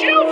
you